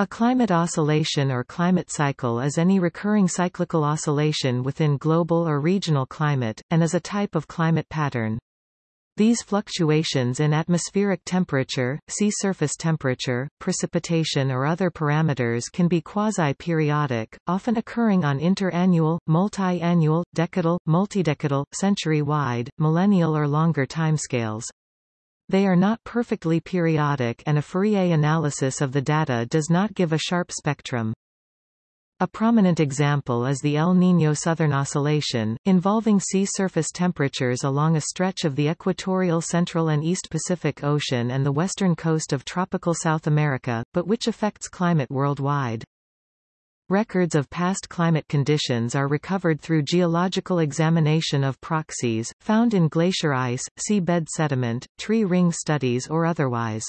A climate oscillation or climate cycle is any recurring cyclical oscillation within global or regional climate, and is a type of climate pattern. These fluctuations in atmospheric temperature, sea surface temperature, precipitation or other parameters can be quasi-periodic, often occurring on inter-annual, multi-annual, decadal, multidecadal, century-wide, millennial or longer timescales. They are not perfectly periodic and a Fourier analysis of the data does not give a sharp spectrum. A prominent example is the El Niño Southern Oscillation, involving sea surface temperatures along a stretch of the equatorial central and east Pacific Ocean and the western coast of tropical South America, but which affects climate worldwide. Records of past climate conditions are recovered through geological examination of proxies, found in glacier ice, seabed sediment, tree ring studies or otherwise.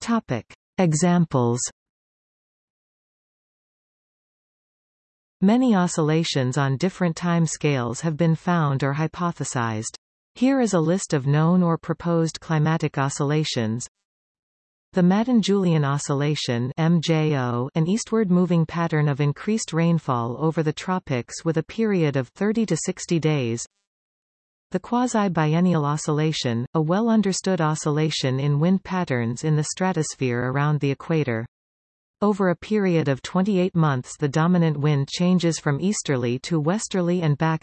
Topic. Examples Many oscillations on different time scales have been found or hypothesized. Here is a list of known or proposed climatic oscillations. The Madden-Julian oscillation MJO, an eastward-moving pattern of increased rainfall over the tropics with a period of 30 to 60 days. The quasi-biennial oscillation, a well-understood oscillation in wind patterns in the stratosphere around the equator. Over a period of 28 months the dominant wind changes from easterly to westerly and back.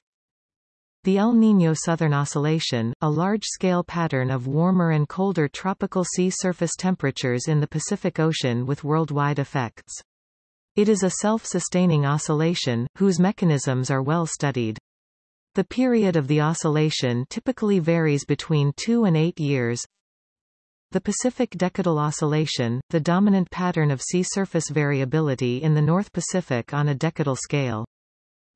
The El Niño Southern Oscillation, a large-scale pattern of warmer and colder tropical sea surface temperatures in the Pacific Ocean with worldwide effects. It is a self-sustaining oscillation, whose mechanisms are well studied. The period of the oscillation typically varies between 2 and 8 years. The Pacific Decadal Oscillation, the dominant pattern of sea surface variability in the North Pacific on a decadal scale.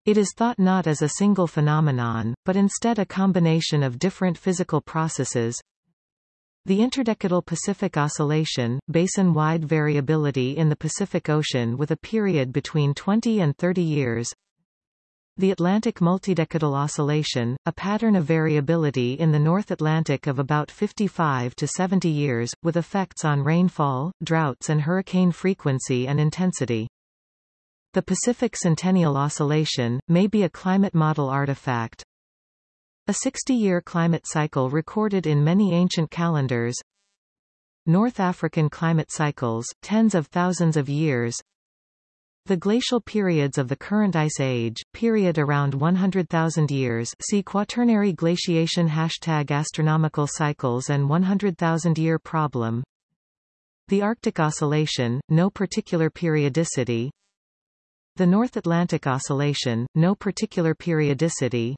It is thought not as a single phenomenon, but instead a combination of different physical processes. The interdecadal Pacific Oscillation, basin-wide variability in the Pacific Ocean with a period between 20 and 30 years. The Atlantic Multidecadal Oscillation, a pattern of variability in the North Atlantic of about 55 to 70 years, with effects on rainfall, droughts and hurricane frequency and intensity. The Pacific Centennial Oscillation, may be a climate model artifact. A 60-year climate cycle recorded in many ancient calendars. North African climate cycles, tens of thousands of years. The glacial periods of the current ice age, period around 100,000 years see Quaternary glaciation Hashtag astronomical cycles and 100,000-year problem The Arctic Oscillation, no particular periodicity the North Atlantic Oscillation, no particular periodicity.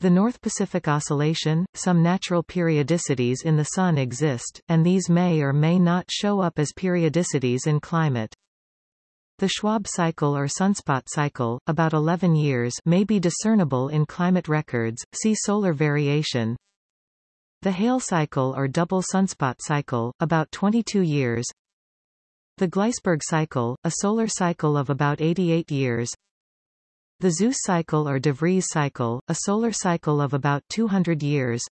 The North Pacific Oscillation, some natural periodicities in the Sun exist, and these may or may not show up as periodicities in climate. The Schwabe cycle or sunspot cycle, about 11 years may be discernible in climate records, see solar variation. The Hale cycle or double sunspot cycle, about 22 years the Gleisberg cycle, a solar cycle of about 88 years. The Suess cycle or de Vries cycle, a solar cycle of about 200 years.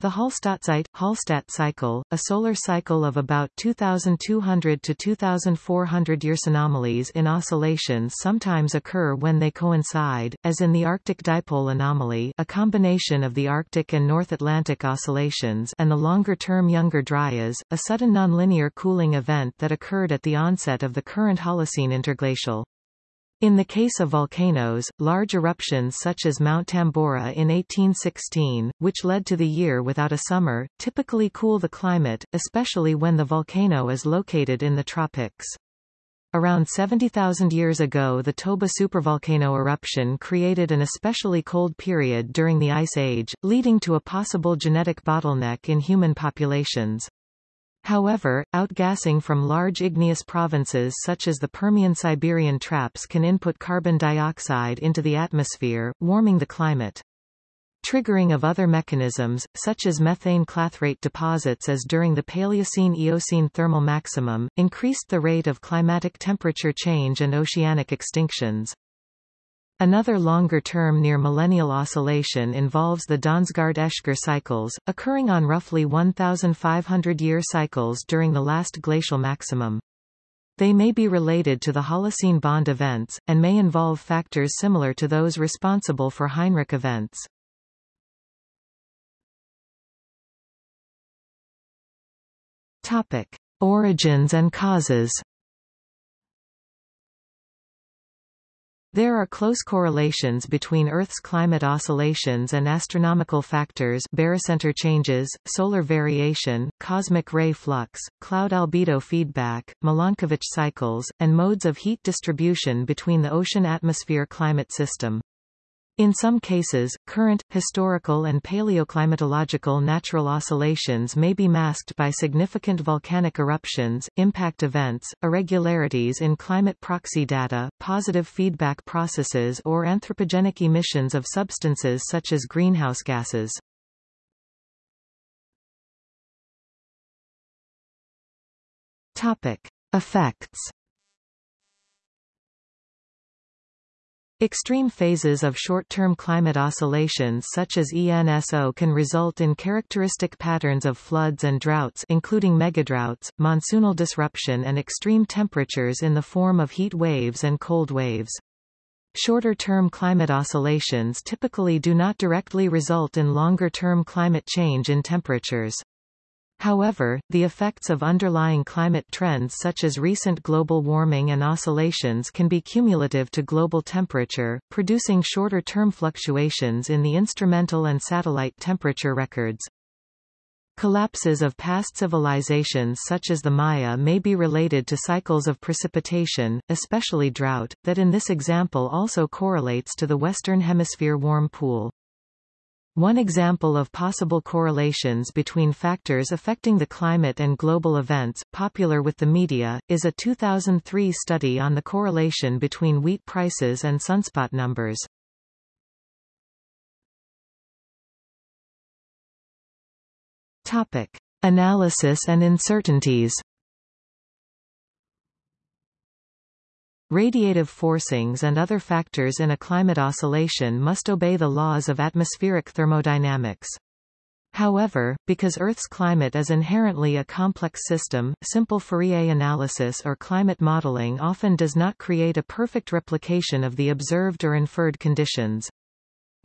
The Hallstattzeit, Hallstatt cycle, a solar cycle of about 2,200 to 2,400 years. Anomalies in oscillations sometimes occur when they coincide, as in the Arctic dipole anomaly a combination of the Arctic and North Atlantic oscillations and the longer-term Younger Dryas, a sudden nonlinear cooling event that occurred at the onset of the current Holocene interglacial. In the case of volcanoes, large eruptions such as Mount Tambora in 1816, which led to the year without a summer, typically cool the climate, especially when the volcano is located in the tropics. Around 70,000 years ago the Toba supervolcano eruption created an especially cold period during the Ice Age, leading to a possible genetic bottleneck in human populations. However, outgassing from large igneous provinces such as the Permian-Siberian traps can input carbon dioxide into the atmosphere, warming the climate. Triggering of other mechanisms, such as methane clathrate deposits as during the Paleocene-Eocene thermal maximum, increased the rate of climatic temperature change and oceanic extinctions. Another longer-term near-millennial oscillation involves the Dansgaard-Oeschger cycles, occurring on roughly 1,500-year cycles during the last glacial maximum. They may be related to the Holocene Bond events, and may involve factors similar to those responsible for Heinrich events. Topic. Origins and causes There are close correlations between Earth's climate oscillations and astronomical factors barycenter changes, solar variation, cosmic ray flux, cloud albedo feedback, Milankovitch cycles, and modes of heat distribution between the ocean-atmosphere climate system. In some cases, current, historical and paleoclimatological natural oscillations may be masked by significant volcanic eruptions, impact events, irregularities in climate proxy data, positive feedback processes or anthropogenic emissions of substances such as greenhouse gases. Topic. Effects Extreme phases of short-term climate oscillations such as ENSO can result in characteristic patterns of floods and droughts including megadroughts, monsoonal disruption and extreme temperatures in the form of heat waves and cold waves. Shorter-term climate oscillations typically do not directly result in longer-term climate change in temperatures. However, the effects of underlying climate trends such as recent global warming and oscillations can be cumulative to global temperature, producing shorter-term fluctuations in the instrumental and satellite temperature records. Collapses of past civilizations such as the Maya may be related to cycles of precipitation, especially drought, that in this example also correlates to the Western Hemisphere warm pool. One example of possible correlations between factors affecting the climate and global events, popular with the media, is a 2003 study on the correlation between wheat prices and sunspot numbers. Topic. Analysis and uncertainties Radiative forcings and other factors in a climate oscillation must obey the laws of atmospheric thermodynamics. However, because Earth's climate is inherently a complex system, simple Fourier analysis or climate modeling often does not create a perfect replication of the observed or inferred conditions.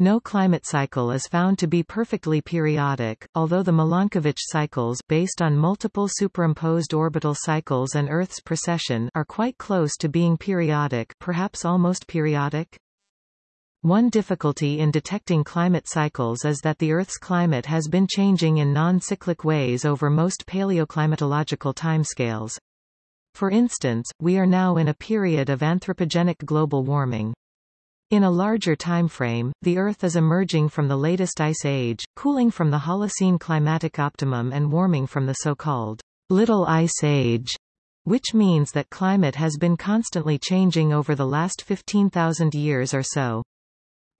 No climate cycle is found to be perfectly periodic, although the Milankovitch cycles based on multiple superimposed orbital cycles and Earth's precession are quite close to being periodic perhaps almost periodic. One difficulty in detecting climate cycles is that the Earth's climate has been changing in non-cyclic ways over most paleoclimatological timescales. For instance, we are now in a period of anthropogenic global warming. In a larger timeframe, the Earth is emerging from the latest ice age, cooling from the Holocene climatic optimum and warming from the so-called Little Ice Age, which means that climate has been constantly changing over the last 15,000 years or so.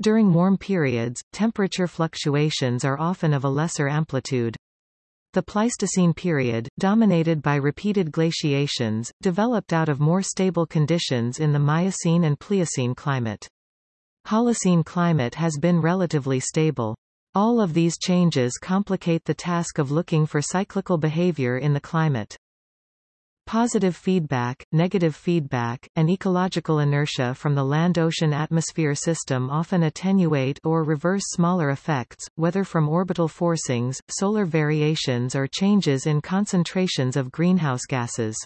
During warm periods, temperature fluctuations are often of a lesser amplitude. The Pleistocene period, dominated by repeated glaciations, developed out of more stable conditions in the Miocene and Pliocene climate. Holocene climate has been relatively stable. All of these changes complicate the task of looking for cyclical behavior in the climate. Positive feedback, negative feedback, and ecological inertia from the land-ocean-atmosphere system often attenuate or reverse smaller effects, whether from orbital forcings, solar variations or changes in concentrations of greenhouse gases.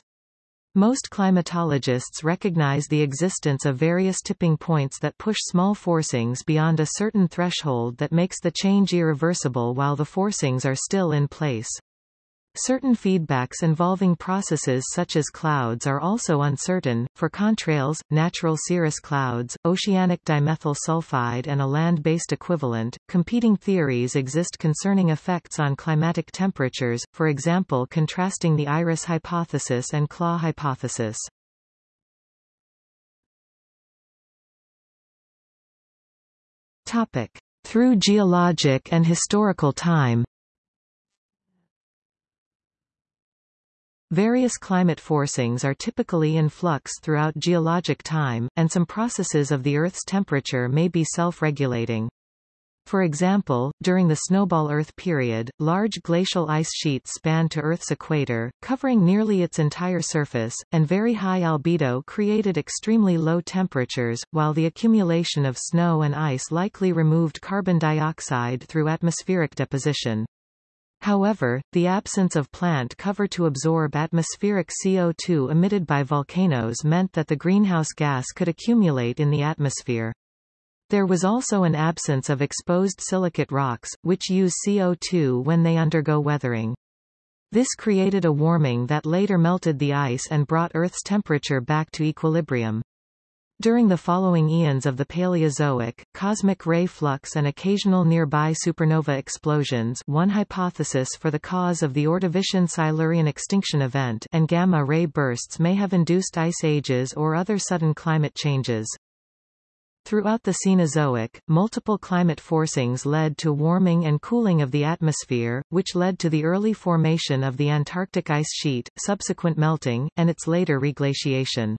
Most climatologists recognize the existence of various tipping points that push small forcings beyond a certain threshold that makes the change irreversible while the forcings are still in place. Certain feedbacks involving processes such as clouds are also uncertain. For contrails, natural cirrus clouds, oceanic dimethyl sulfide and a land-based equivalent, competing theories exist concerning effects on climatic temperatures, for example contrasting the iris hypothesis and CLAW hypothesis. Topic. Through geologic and historical time Various climate forcings are typically in flux throughout geologic time, and some processes of the Earth's temperature may be self-regulating. For example, during the snowball Earth period, large glacial ice sheets spanned to Earth's equator, covering nearly its entire surface, and very high albedo created extremely low temperatures, while the accumulation of snow and ice likely removed carbon dioxide through atmospheric deposition. However, the absence of plant cover to absorb atmospheric CO2 emitted by volcanoes meant that the greenhouse gas could accumulate in the atmosphere. There was also an absence of exposed silicate rocks, which use CO2 when they undergo weathering. This created a warming that later melted the ice and brought Earth's temperature back to equilibrium. During the following eons of the Paleozoic, cosmic ray flux and occasional nearby supernova explosions one hypothesis for the cause of the Ordovician-Silurian extinction event and gamma-ray bursts may have induced ice ages or other sudden climate changes. Throughout the Cenozoic, multiple climate forcings led to warming and cooling of the atmosphere, which led to the early formation of the Antarctic ice sheet, subsequent melting, and its later reglaciation.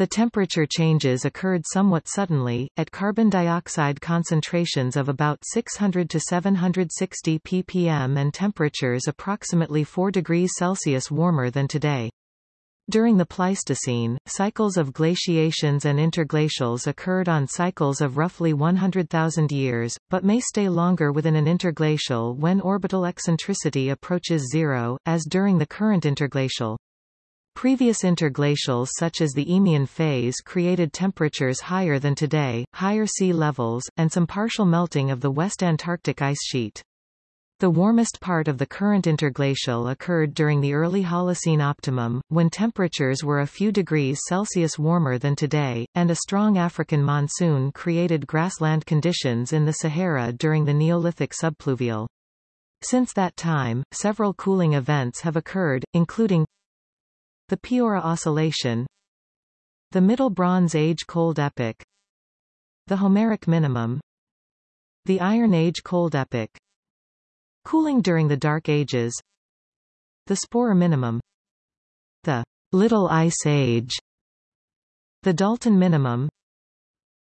The temperature changes occurred somewhat suddenly, at carbon dioxide concentrations of about 600 to 760 ppm and temperatures approximately 4 degrees Celsius warmer than today. During the Pleistocene, cycles of glaciations and interglacials occurred on cycles of roughly 100,000 years, but may stay longer within an interglacial when orbital eccentricity approaches zero, as during the current interglacial. Previous interglacials such as the Eemian phase created temperatures higher than today, higher sea levels, and some partial melting of the West Antarctic ice sheet. The warmest part of the current interglacial occurred during the early Holocene optimum, when temperatures were a few degrees Celsius warmer than today, and a strong African monsoon created grassland conditions in the Sahara during the Neolithic subpluvial. Since that time, several cooling events have occurred, including the Piora Oscillation the Middle Bronze Age Cold Epoch the Homeric Minimum the Iron Age Cold Epoch Cooling during the Dark Ages The Spörer Minimum The Little Ice Age The Dalton Minimum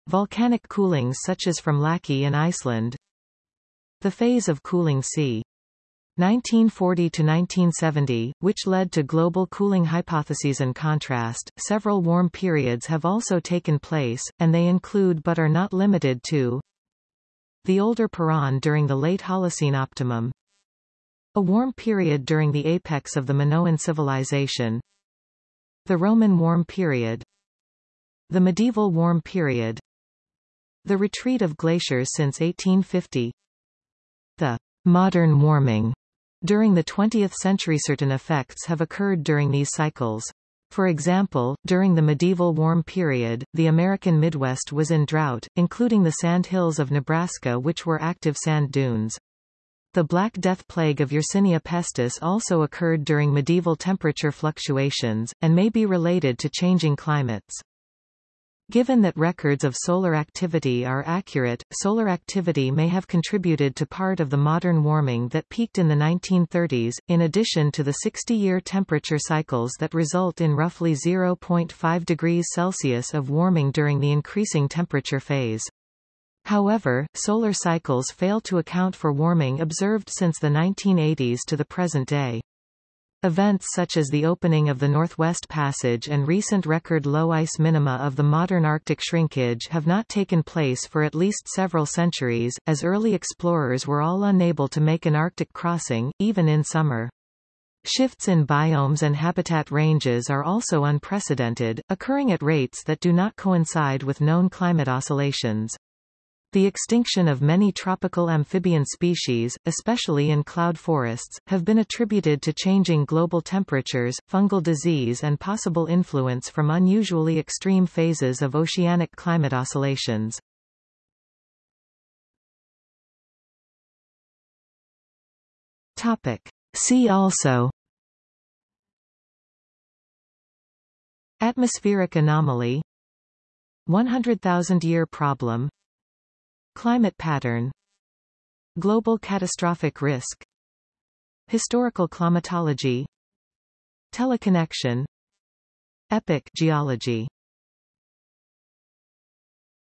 Volcanic coolings such as from Laki in Iceland The Phase of Cooling c. 1940 to 1970, which led to global cooling hypotheses in contrast. Several warm periods have also taken place, and they include but are not limited to the older Peron during the late Holocene optimum. A warm period during the apex of the Minoan civilization. The Roman warm period. The medieval warm period. The retreat of glaciers since 1850. The modern warming during the 20th century certain effects have occurred during these cycles. For example, during the medieval warm period, the American Midwest was in drought, including the sand hills of Nebraska which were active sand dunes. The Black Death plague of Yersinia pestis also occurred during medieval temperature fluctuations, and may be related to changing climates. Given that records of solar activity are accurate, solar activity may have contributed to part of the modern warming that peaked in the 1930s, in addition to the 60-year temperature cycles that result in roughly 0.5 degrees Celsius of warming during the increasing temperature phase. However, solar cycles fail to account for warming observed since the 1980s to the present day. Events such as the opening of the Northwest Passage and recent record low ice minima of the modern Arctic shrinkage have not taken place for at least several centuries, as early explorers were all unable to make an Arctic crossing, even in summer. Shifts in biomes and habitat ranges are also unprecedented, occurring at rates that do not coincide with known climate oscillations. The extinction of many tropical amphibian species, especially in cloud forests, have been attributed to changing global temperatures, fungal disease and possible influence from unusually extreme phases of oceanic climate oscillations. Topic. See also Atmospheric anomaly 100,000-year problem Climate pattern Global catastrophic risk Historical climatology Teleconnection Epoch geology